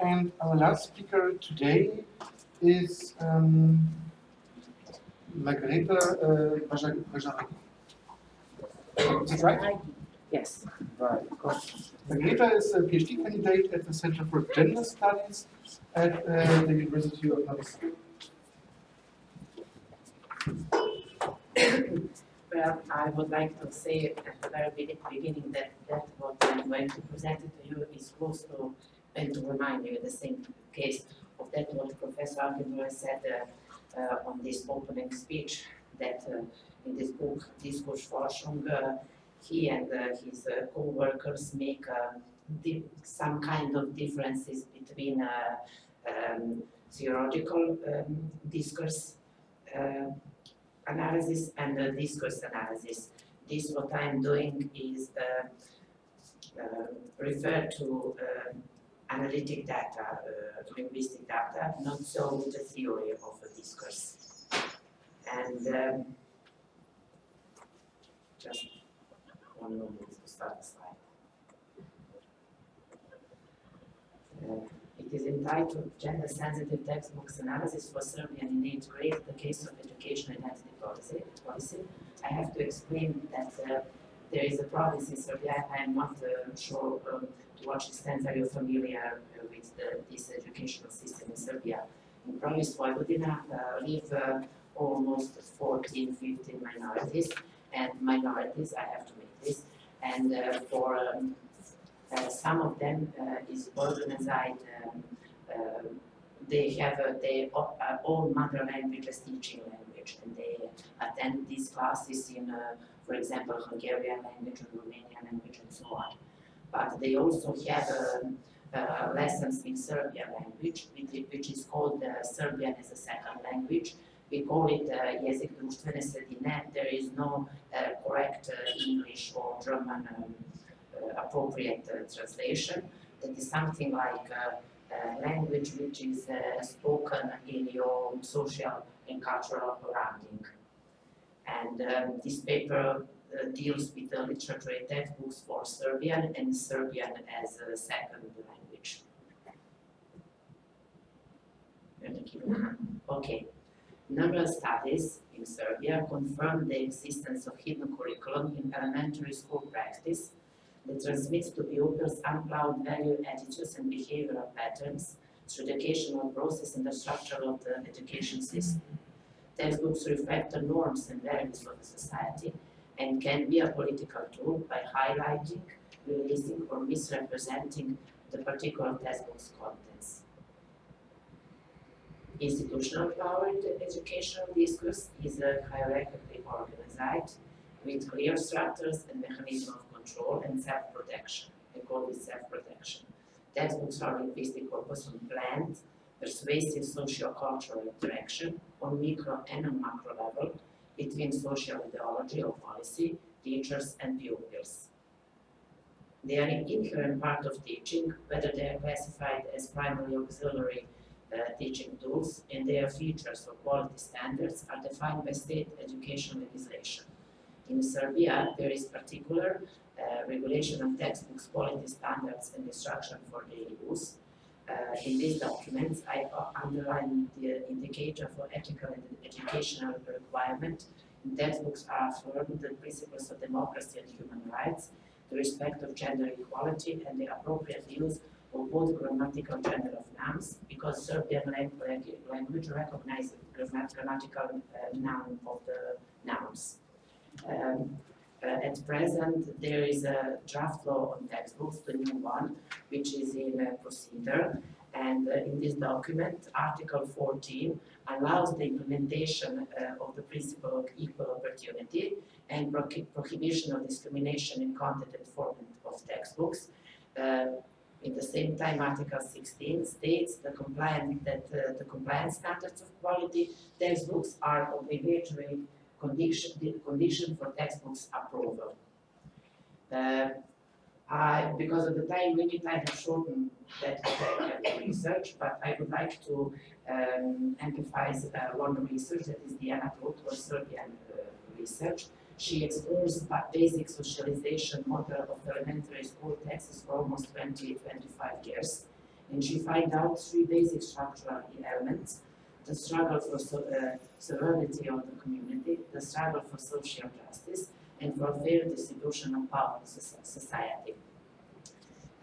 and our last speaker today is um, Margareta uh, Bajarek. Is that right? Yes. Right. Margareta is a PhD candidate at the Center for Gender Studies at uh, the University of Novi Well, I would like to say at the very beginning that, that what I'm going to present to you is close to, and to remind you the same case of that what Professor Altenburg said uh, uh, on this opening speech, that uh, in this book, Diskursforschung, uh, he and uh, his uh, co-workers make some kind of differences between um, theological um, discourse analysis and discourse analysis. This what I'm doing is uh, uh, refer to uh, analytic data, uh, linguistic data, not so the theory of a discourse. And um, just one moment to start the slide. Uh, it is entitled Gender Sensitive Textbooks Analysis for Serbian in eighth grade, the case of education identity policy. policy. I have to explain that uh, there is a province in Serbia, I am not uh, sure um, to what extent are you familiar uh, with the, this educational system in Serbia. In province Vojvodina uh, live uh, almost 14, 15 minorities, and minorities, I have to make this, and uh, for um, uh, some of them is organized, um, they have their own mother language as teaching language, and they attend these classes in, for example, Hungarian language and Romanian language and so on. But they also have um, uh, lessons in Serbian language, which, is called uh, Serbian as a second language. We call it uh, jezik društvene sredine. There is no uh, correct English or German um, appropriate translation. That is something like language which is spoken in your social and cultural surrounding. And um, this paper Uh, deals with uh, the literary textbooks for Serbian and Serbian as a second language. Okay. Numerous studies in Serbia confirm the existence of hidden curriculum in elementary school practice that transmits to the pupils unplowed value attitudes and behavioral patterns through the educational process and the structure of the education system. Textbooks reflect the norms and values of the society and can be a political tool by highlighting, releasing, or misrepresenting the particular textbook's contents. Institutional power in the educational discourse is a hierarchically organized with clear structures and mechanisms of control and self-protection. I call this self-protection. Textbooks are linguistic corpus on planned, persuasive socio-cultural interaction on micro and on macro level between social ideology or policy, teachers and pupils. They are an inherent part of teaching, whether they are classified as primary auxiliary uh, teaching tools, and their features or quality standards are defined by state education legislation. In Serbia, there is particular uh, regulation of textbooks, quality standards, and instruction for daily use. Uh, in these documents, I underline the indicator for ethical and educational requirement. In textbooks are affirmed the principles of democracy and human rights, the respect of gender equality, and the appropriate use of both grammatical gender of nouns, because Serbian lang- language recognizes grammatical uh, noun of the nouns. Um, uh, at present, there is a draft law on textbooks, the new one, which is in uh, procedure. And uh, in this document, Article 14 allows the implementation uh, of the principle of equal opportunity and prohi- prohibition of discrimination in content and format of textbooks. Uh, in the same time, Article 16 states the compliant, that uh, the compliance standards of quality textbooks are obligatory condition, condition for textbooks approval. Uh, I, because of the time limit, I have shortened that research, but I would like to um, emphasize uh, one research that is Diana Trut, or Serbian uh, research. She explores ba- basic socialization model of the elementary school texts for almost 20, 25 years. And she find out three basic structural elements, the struggle for so, uh, sovereignty of the community, the struggle for social justice, and for fair distribution of power in society.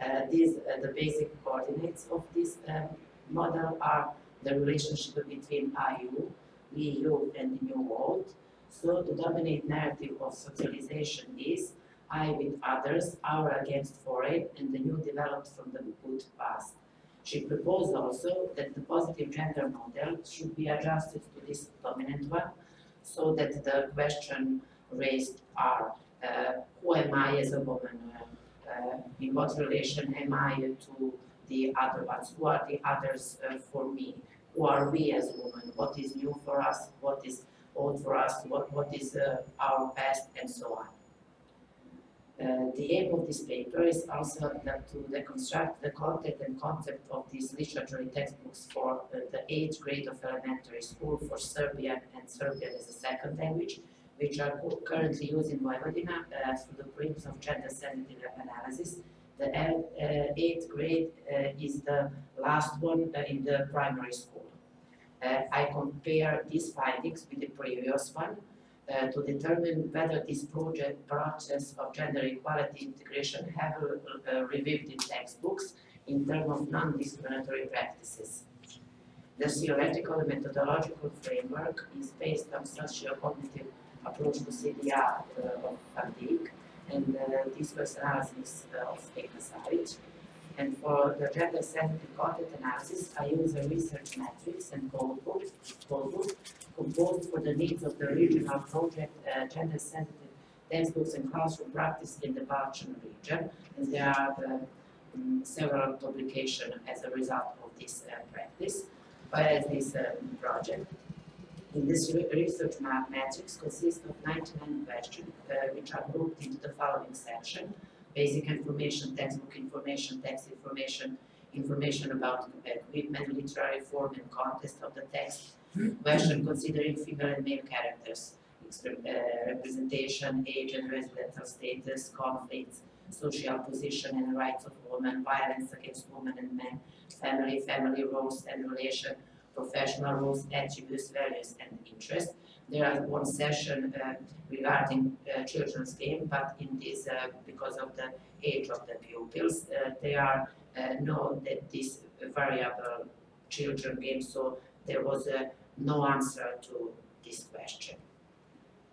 Uh, these, uh, the basic coordinates of this um, model are the relationship between IU, EU, and the New World. So the dominant narrative of socialization is I with others, our against foreign, and the new developed from the good past. She proposed also that the positive gender model should be adjusted to this dominant one, so that the question raised are, uh, who am I as a woman? Uh, uh, in what relation am I to the other ones? Who are the others uh, for me? Who are we as women? What is new for us? What is old for us? What, what is uh, our past? And so on. Uh, the aim of this paper is also to deconstruct the content and concept of these literary textbooks for uh, the eighth grade of elementary school for Serbian and Serbian as a second language, which are currently used in Vojvodina uh, through the purpose of gender sensitive analysis. The uh, eighth grade uh, is the last one in the primary school. I compare these findings with the previous one uh, to determine whether this project process of gender equality integration have uh, uh, revived in textbooks in terms of non-discriminatory practices. The theoretical and methodological framework is based on socio-cognitive approach to CDA uh, of Dijk and uh, discourse analysis uh, of Ekasaric. And for the gender sensitive content analysis, I use a research matrix and codebook, codebook composed for the needs of the regional project uh, gender sensitive textbooks and classroom practice in the Balkan region. And there are the, um, several publications as a result of this uh, practice, as this um, project. In this re- research ma- matrix consists of 99 questions, uh, which are grouped into the following section. Basic information, textbook information, text information, information about equipment, literary form and context of the text, question considering female and male characters, uh, representation, age and residential status, conflicts, social position and rights of women, violence against women and men, family, family roles and relation, professional roles, attributes, values and interests. There are one session uh, regarding uh, children's game, but in this, uh, because of the age of the pupils, they are uh, know that this variable children game, so there was no answer to this question.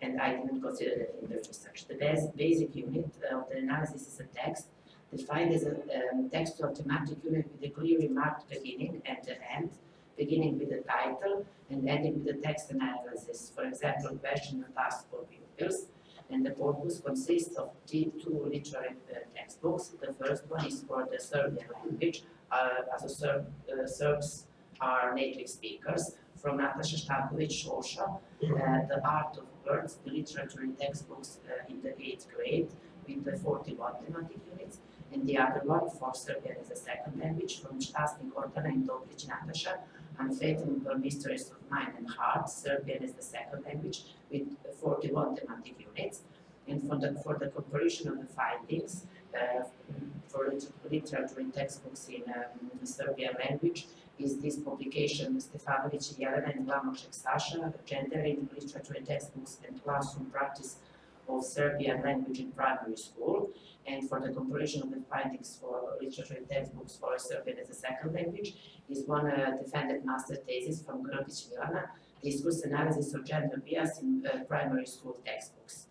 And I didn't consider that in the research. The bas- basic unit of the analysis is a text defined as a um, textual thematic unit with a clearly marked beginning and an end, beginning with the title and ending with the text analysis. For example, question and task for pupils. And the corpus consists of two literary uh, textbooks. The first one is for the Serbian language, uh, as a Serb, uh, Serbs are native speakers, from Nataša Stanković Šošo, uh, The Art of Words, the literature and textbooks uh, in the eighth grade with the 41 thematic units, and the other one for Serbian as a second language from Stasnik Gordana and Toplić Unfathomable Mysteries of Mind and Heart, Serbian is the second language with 41 thematic units. And for the, for the comparison of the findings, uh, for lit- literature in textbooks in um, Serbian language, is this publication Stefanović Jelena and Glamošek Sasha, Gender in Literature and Textbooks and Classroom Practice of Serbian Language in Primary School. And for the comparison of the findings for literature and textbooks for Serbian as a second language, is one uh, defended master thesis from Grodić Milana, Discourse Analysis of Gender Bias in uh, Primary School Textbooks.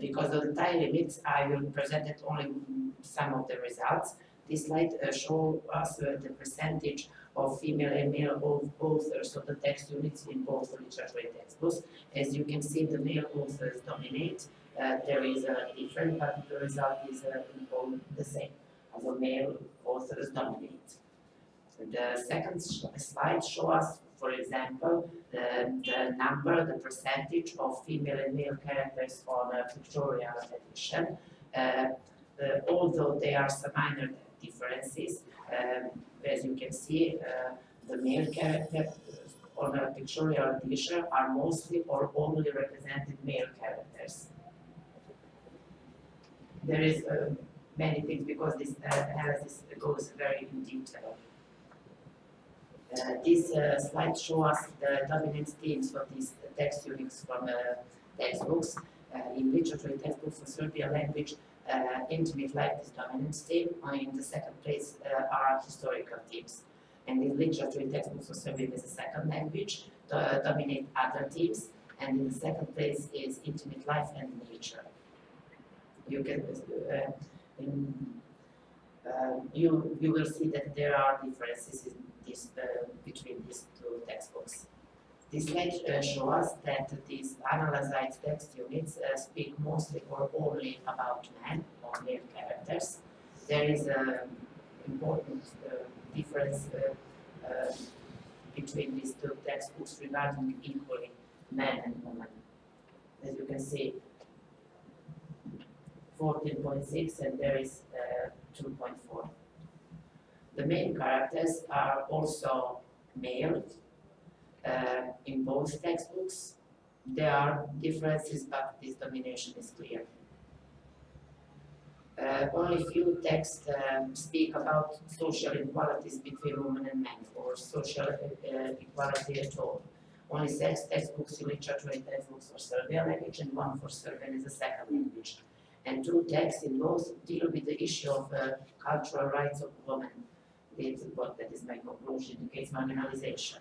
Because of the time limits, I will present only some of the results. This slide uh, show us uh, the percentage of female and male au- authors of the text units in both literature textbooks. As you can see, the male authors dominate. Uh, there is a difference, but the result is uh, the same. The male authors dominate. The second slide shows us, for example, the, the number, the percentage of female and male characters on a pictorial edition. Uh, uh, although there are some minor differences, um, as you can see, uh, the male characters on a pictorial edition are mostly or only represented male characters. There is uh, many things because this uh, analysis goes very in detail. Uh, this uh, slide shows us the dominant themes for these text units from textbooks. In literature textbooks for Serbian language, intimate life is dominant theme, and in the second place are historical themes. And in literature textbooks for Serbian is a second language, dominate other themes, and in the second place is intimate life and nature. You can, uh, in, uh, you, you will see that there are differences in this, uh, between these two textbooks. This slide uh, that these analyzed text units uh, speak mostly or only about men or male characters. There is an important uh, difference between these two textbooks regarding equally men and women. As you can see, 14.6 and there is uh, 2.4. The main characters are also male uh, in both textbooks. There are differences, but this domination is clear. Uh, only few texts um, speak about social inequalities between women and men, or social uh, equality at all. Only six textbooks literature and textbooks for Serbian language, and one for Serbian as a second language. And two texts in both deal with the issue of uh, cultural rights of women. This is what that is my conclusion in case marginalization.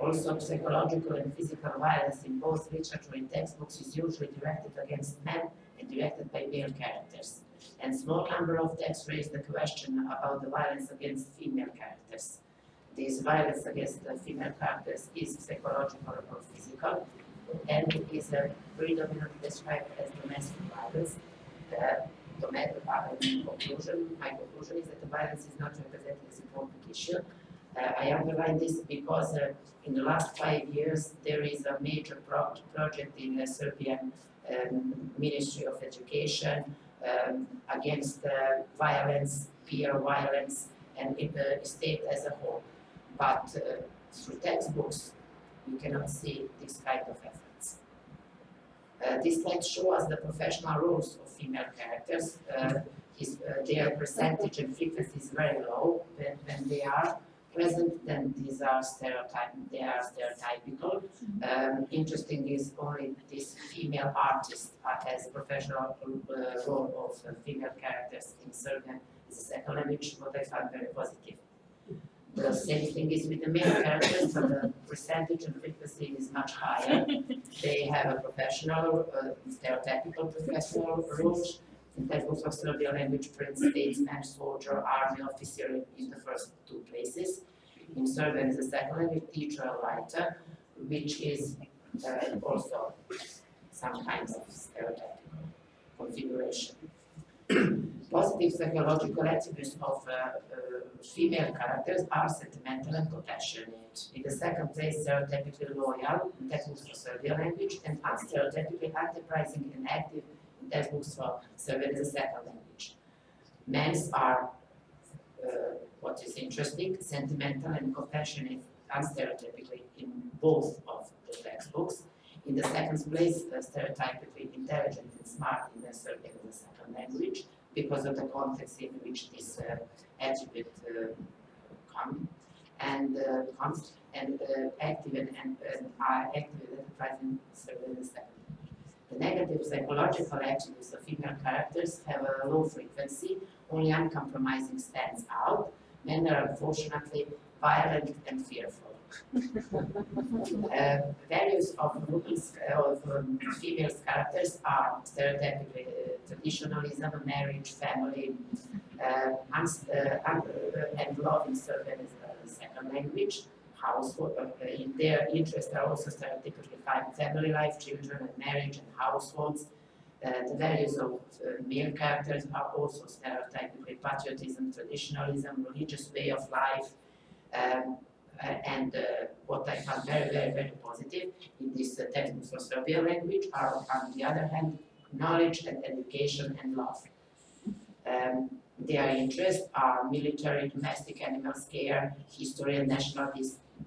Also, psychological and physical violence in both literature and textbooks is usually directed against men and directed by male characters. And a small number of texts raise the question about the violence against female characters. This violence against the female characters is psychological or physical, and is uh, predominantly described as domestic violence. Uh, violence conclusion, my conclusion is that the violence is not represented as an important issue. Uh, I underline this because uh, in the last five years, there is a major pro project in the Serbian um, Ministry of Education um, against uh, violence, peer violence, and in the state as a whole. But uh, through textbooks, you cannot see this kind of efforts. Uh, this slide shows the professional roles of female characters. Uh, his, uh, their percentage and frequency is very low when, when they are present, then these are stereotype, they are stereotypical. Um, interesting is only this female artist uh, as professional uh, role of uh, female characters in Serbian is a second language, what I found very positive. The same thing is with the male characters, but the percentage and frequency is much higher. They have a professional, uh, stereotypical professional roles. In textbooks of Serbian language, prince, statesman, soldier, army officer in the first two places. In Serbian is a second language teacher, writer, which is uh, also some kinds of stereotypical configuration. Positive psychological attributes of uh, uh, female characters are sentimental and compassionate. In the second place, stereotypically loyal in textbooks for Serbian language, and unstereotypically enterprising and active in textbooks for Serbian as a second language. Men's are, uh, what is interesting, sentimental and compassionate unstereotypically in both of the textbooks. In the second place, uh, stereotypically intelligent and smart in the Serbian as a second language because of the context in which this uh, attribute uh, come and uh, comes and uh, active and, and, are active as a second the negative psychological attributes of female characters have a low frequency, only uncompromising stands out. Men are unfortunately violent and fearful. Uh, values of women's, uh, of um, characters are stereotypically uh, traditionalism, marriage, family, and, uh, and love in a second language household, in their interests are also stereotypically family life, children and marriage and households. The values of male characters are also stereotypically patriotism, traditionalism, religious way of life, um, and uh, what I found very, very, very positive in this uh, textbook for Serbian language are, on the other hand, knowledge and education and love. Um, their interests are military, domestic animal care, history and national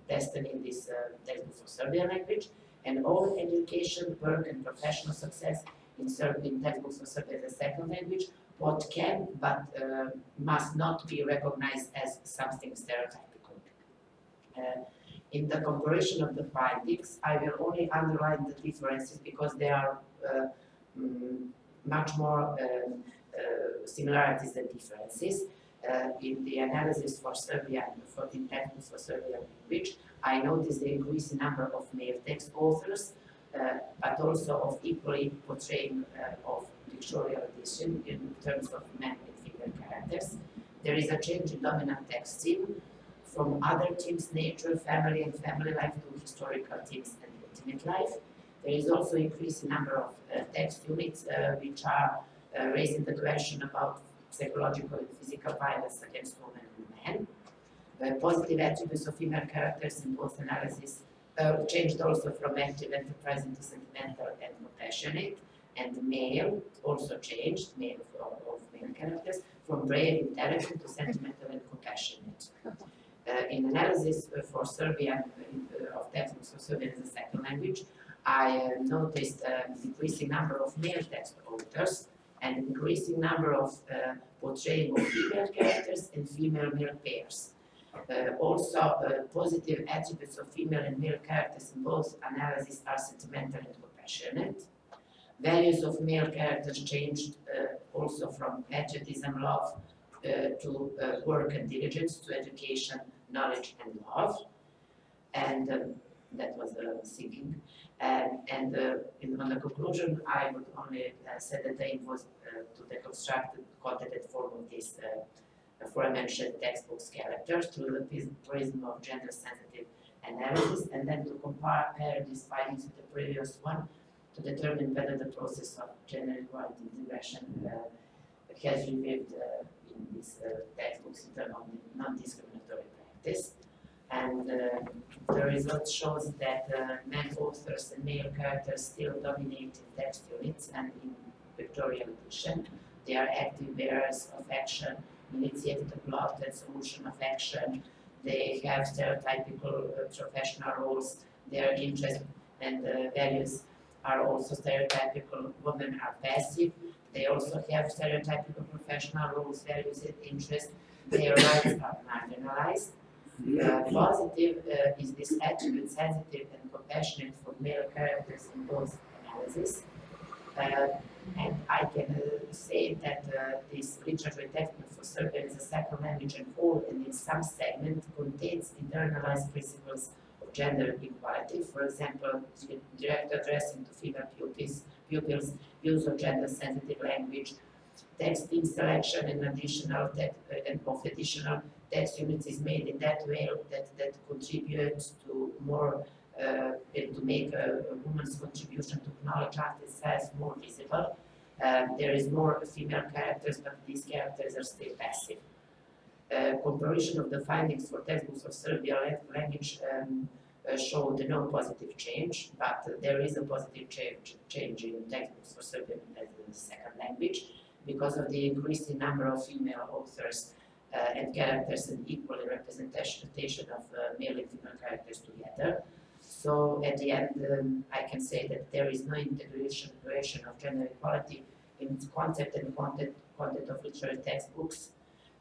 destiny in this uh, textbook for Serbian language, and all education, work, and professional success in Serbian textbooks for Serbian as a second language, what can but uh, must not be recognized as something stereotypical. In the comparison of the findings, I will only underline the differences because there are uh, mm, much more um, uh, similarities than differences. Uh, in the analysis for Serbian, for the textbooks for Serbian language, I noticed the increasing number of male text authors, uh, but also of equally portraying uh, of pictorial edition in terms of men and female characters. There is a change in dominant text theme from other themes, nature, family and family life to historical themes and intimate life. There is also increasing number of uh, text units uh, which are uh, raising the question about psychological and physical violence against women and men. Uh, positive attributes of female characters in both analysis uh, changed also from active, enterprising to sentimental and compassionate. And male also changed, male of, of male characters, from brave, intelligent to sentimental and compassionate. Uh, in analysis uh, for Serbian, uh, of textbooks for Serbian as a second language, I uh, noticed a decreasing number of male text authors and increasing number of uh, portraying of female characters and female-male pairs. Uh, also, uh, positive attributes of female and male characters in both analyses are sentimental and compassionate. Values of male characters changed uh, also from patriotism, love, uh, to uh, work and diligence, to education, knowledge and love. And um, that was the thinking. And, uh, in, on the conclusion, I would only uh, say that the aim was uh, to deconstruct the content form of these uh, aforementioned textbooks characters through the prism of gender-sensitive analysis, and then to compare these findings with the previous one to determine whether the process of gender equality integration uh, has revealed uh, in these textbooks in terms of non-discriminatory practice. And uh, the result shows that uh, men authors and male characters still dominate in text units and in pictorial edition. They are active bearers of action, initiate the plot and solution of action. They have stereotypical uh, professional roles. Their interests and uh, values are also stereotypical. Women are passive. They also have stereotypical professional roles, values, and interests. Their rights are marginalized. Uh, positive uh, is this attribute sensitive and compassionate for male characters in both analysis. Uh, and I can uh, say that uh, this literature textbook for Serbian is a second language and all, and in some segment contains internalized principles of gender equality. For example, direct addressing to female pupils, pupils use of gender sensitive language, text in selection and additional text, uh, and of additional text units is made in that way that, that contributes to more, uh, to make a, a woman's contribution to knowledge art itself more visible. Um, there is more female characters, but these characters are still passive. Uh, comparison of the findings for textbooks of Serbian language um, uh, showed no positive change, but there is a positive change, change in textbooks for Serbian as a second language because of the increasing number of female authors uh, and characters and equal representation of uh, male and female characters together. So at the end, um, I can say that there is no integration of gender equality in concept and content, content of literary textbooks.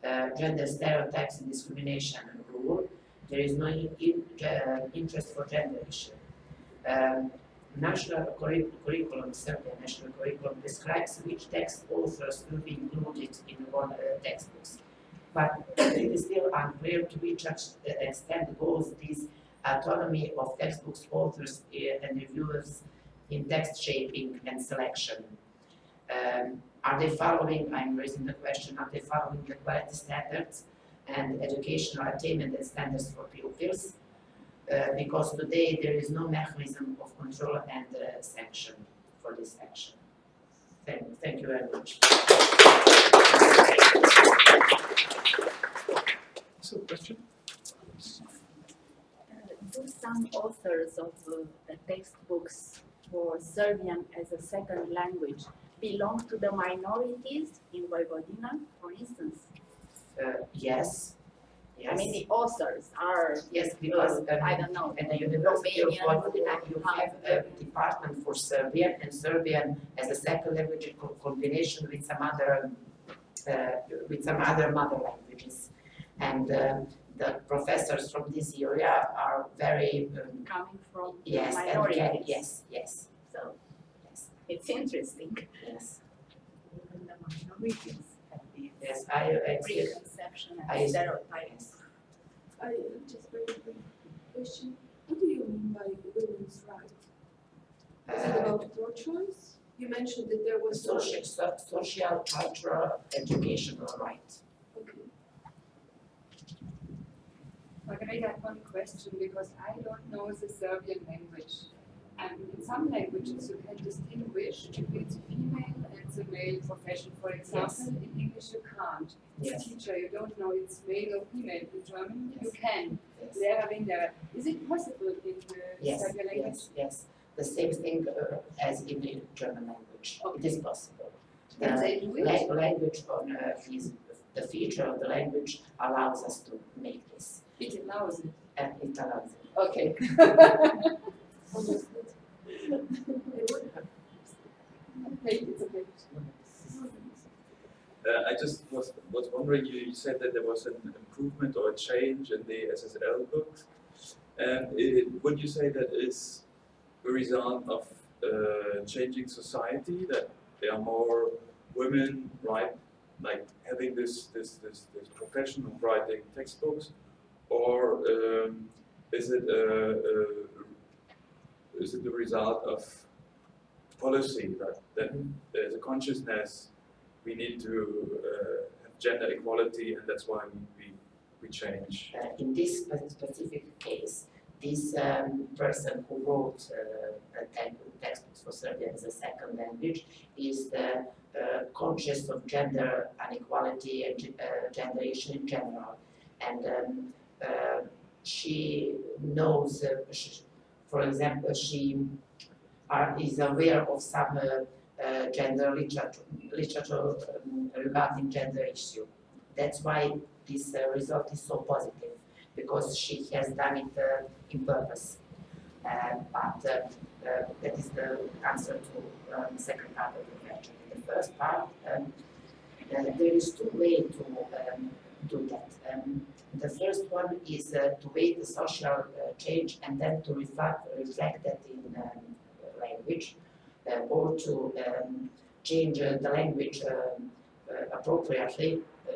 Uh, gender stereotypes and discrimination rule. There is no in, uh, interest for gender issue. Um, national curriculum, Serbian national curriculum describes which text authors will be included in one uh, textbooks. But it is still unclear to which extent goes this autonomy of textbooks authors uh, and reviewers in text shaping and selection. Um, are they following, I'm raising the question, are they following the quality standards and educational attainment and standards for pupils? Uh, because today there is no mechanism of control and uh, sanction for this action. Thank, thank you very much. So, question? do some authors of uh, the textbooks for Serbian as a second language belong to the minorities in Vojvodina, for instance? Uh, yes, yes. I mean, the authors are, Yes, because uh, um, I don't know, at the University of Romanian, Vojvodina, you have a department for Serbian and Serbian as a second language in co- combination with some other, uh, with some other mother languages. And um, the professors from this area are very, um, Coming from yes, and minorities. can- yes, yes, so, yes, It's interesting. yes, Even the minorities have these yes, I, I, preconception I- and stereotypes. yes. I uh, just very quick question. What do you mean by women's rights? Is it Uh, about your choice? You mentioned that there was. social, so- social, cultural, educational right. Okay. Margareta, I have one question because I don't know the Serbian language. And in some languages you can distinguish between the female and the male profession. For example, in English you can't. As a teacher, you don't know it's male or female. In German, you can. yes. Lehrer. Is it possible in the Yes, Serbian language? yes, yes. The same thing uh, as in the German language. It is possible. The they do it? la- language on uh, is the feature of the language allows us to make this, It allows it. and it allows it. Okay. Okay, it's okay. Uh, I just was, was wondering, you, you said that there was an improvement or a change in the SSL books. And it, would you say that is a result of uh, changing society, that there are more women, right, like having this, this, this, this profession of writing textbooks? Or um, is it a, a, is it the result of policy that, that there's a consciousness we need to uh, have gender equality and that's why we, we, we change. Uh, in this specific case, this um, person who wrote uh, textbooks for Serbian as a second language is the uh, conscious of gender inequality and uh, gender issue in general. And um, uh, she knows, uh, sh for example, she are, is aware of some uh, uh, gender literature, literature um, regarding gender issue. That's why this uh, result is so positive because she has done it uh, in purpose. Uh, but uh, uh, that is the answer to um, second part of the question. The first part, um, uh, there is two ways to um, do that. Um, the first one is uh, to wait the social uh, change and then to reflect, reflect that in um, language uh, or to um, change uh, the language um, uh, appropriately, uh,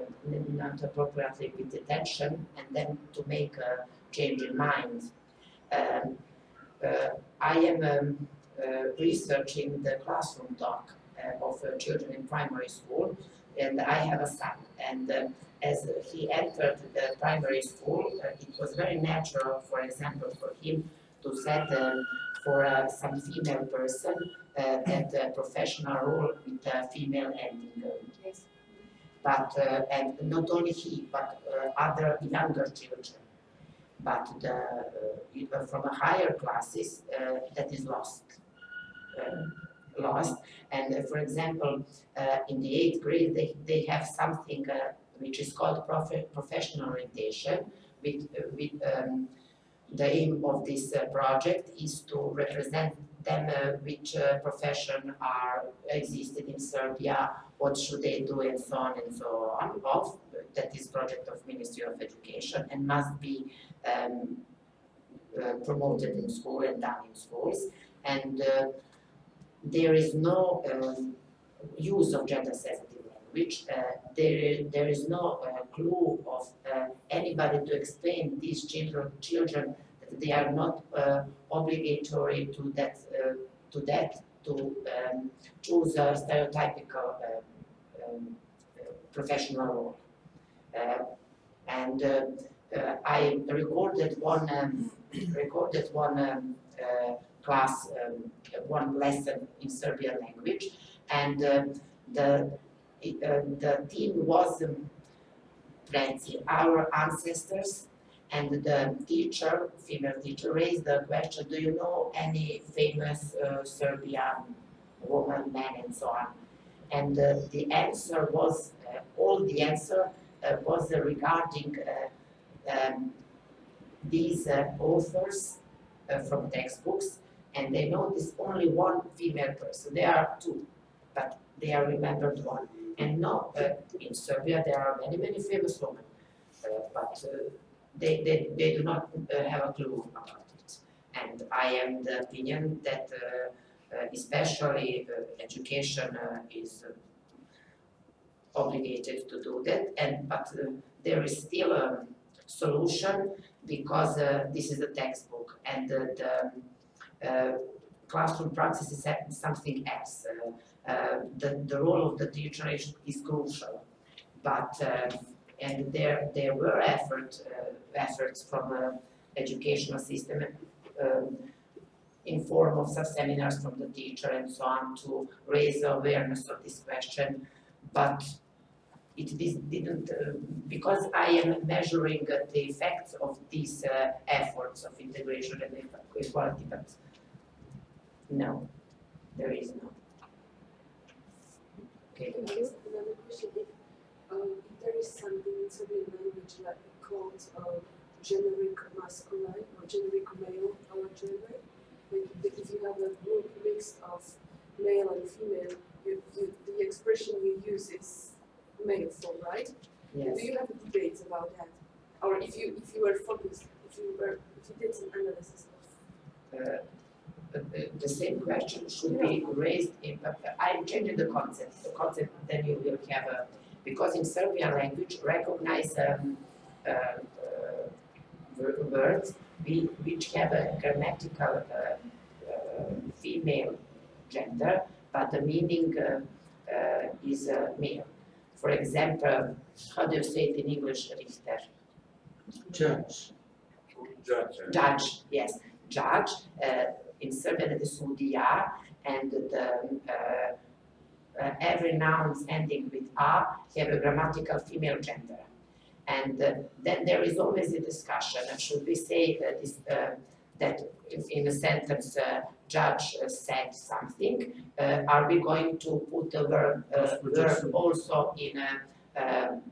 not appropriately with attention, and then to make a change in mind. Um, uh, I am um, uh, researching the classroom talk uh, of uh, children in primary school, and I have a son. And uh, as he entered the primary school, uh, it was very natural, for example, for him to set for uh, some female person uh, that uh, professional role with a female ending. uh, Yes. but uh, and not only he, but uh, other younger children. But the, uh, uh, from a higher classes, uh, that is lost. Um, lost. And uh, for example, uh, in the eighth grade, they, they have something uh, which is called prof- professional orientation, with, uh, with um, the aim of this uh, project is to represent them uh, which uh, profession are existed in Serbia, what should they do and so on and so on of that is project of Ministry of Education and must be um, uh, promoted in school and done in schools. And there is no um, use of gender sensitive language uh, there there is no uh, clue of uh, anybody to explain these children children that they are not obligatory to that uh, to that to um, choose a stereotypical uh, um, uh, professional role. Uh, and I recorded one um, recorded one um, class, um, one lesson in Serbian language, and the the theme was um, Preci, our ancestors, and the teacher, female teacher, raised the question, do you know any famous uh, Serbian woman, man, and so on? And uh, the answer was, uh, all the answer uh, was regarding uh, um, these uh, authors from textbooks, and they noticed only one female person. There are two, but they are remembered one. And no, uh, in Serbia there are many, many famous women, but they, they, they do not uh, have a clue about it. And I am the opinion that uh, uh, especially education is obligated to do that and but there is still a solution because this is a textbook and the classroom practice is something else. Uh, uh, the, the role of the teacher is, is crucial, but uh, and there there were effort uh, efforts from the educational system um, in form of some seminars from the teacher and so on to raise awareness of this question, but it didn't, uh, because I am measuring uh, the effects of these uh, efforts of integration and equality, but no, there is no. Okay. Another question? Um, there is something in Serbian language like called uh, generic masculine or generic male or gender, like if you have a group mixed of male and female, you, you, the expression you use is male form, right? Yes. Do you have debates about that? Or if you if you were focused, if you were if you did some analysis of Uh, the, the- same question should be raised in, I'm changing the concept, the concept then you will have a, because in Serbian language recognize um, uh, uh, words we, which have a grammatical uh, uh, female gender, but the meaning uh, uh, is uh, male. For example, how do you say it in English, Richter? Judge. Judge, uh, judge, yes, judge, uh, in Serbian it is sudija, and the, uh, uh, every nouns ending with a have a grammatical female gender. And uh, then there is always a discussion, should we say that this, uh, that in, in a sentence, uh, judge uh, said something, uh, are we going to put the verb, uh, verb also in a, um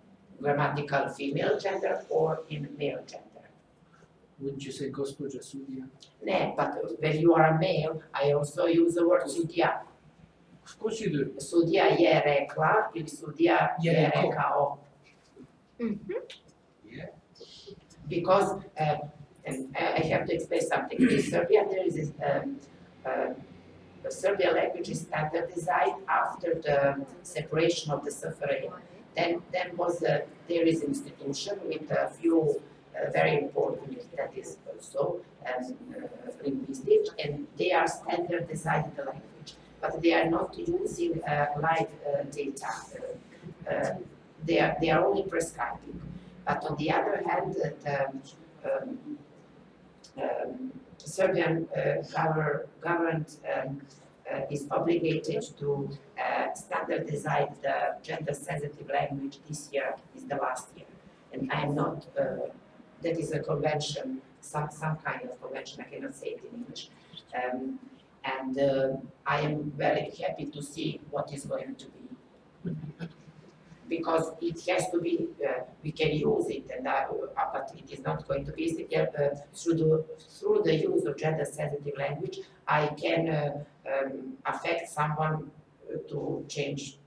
grammatical female gender or in male gender? Wouldn't you say gospođa sudija? Ne, but when you are a male, I also use the word sudija. Of course you. Sudija je rekla ili sudija Je je rekao. rekao. Yeah. Because, uh, and I I have to explain something. In Serbia, there is this, um, uh, the Serbian language is standardized after the separation of the SFRJ. Then, then was, uh, there is an institution with a few uh, very important, that is also um, uh, linguistic, and they are standardizing the language. But they are not using uh, live uh, data. Uh, they are, they are only prescribing. But on the other hand, the um, um, Serbian uh, gover- government um, uh, is obligated to uh, standardize the gender-sensitive language this year is the last year. And I am not, uh, that is a convention, some, some kind of convention, I cannot say it in English. Um, and uh, I am very happy to see what is going to be. Because it has to be, uh, we can use it, and I, uh, but it is not going to be easy. Uh, through the through the use of gender-sensitive language, I can uh, um, affect someone uh, to change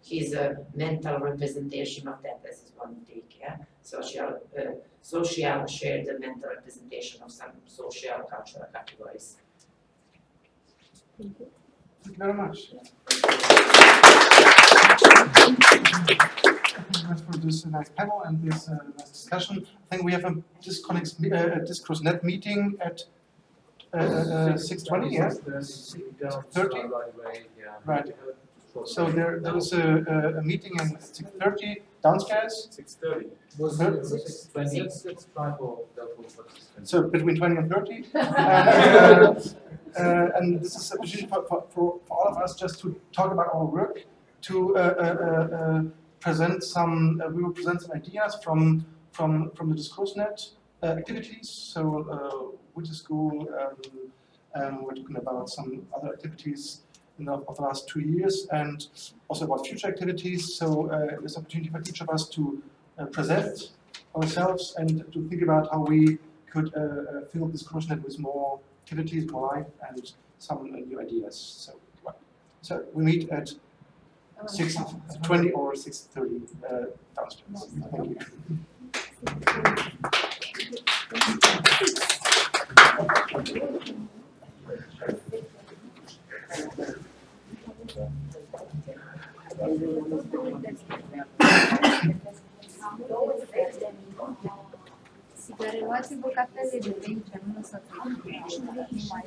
his uh, mental representation of that This is one take, yeah? Social, uh, social shared mental representation of some social cultural categories. Thank you very much. Thank you very much for this nice panel and this uh, nice discussion. I think we have a disconnect, uh, discourse net meeting at uh, uh, six twenty, yeah? Thirty? Right. So there, there is a, a, a meeting in at six thirty downstairs, six thirty. Was it, was it twenty? Let's, let's try for the full participants. so between twenty and thirty. Uh, uh, and this is a opportunity for, for, for all of us just to talk about our work, to uh, uh, uh, uh, present some, uh, we will present some ideas from, from, from the DiscourseNet activities. So with the school, um, um, we're talking about some other activities in the, of the last two years and also about future activities. So uh, there's opportunity for each of us to present ourselves and to think about how we could fill this DiscourseNet with more activities in life and some new ideas. So, so we meet at six twenty or six thirty uh, downstairs. Thank you. Derelați bucatele de lei ce nu se mai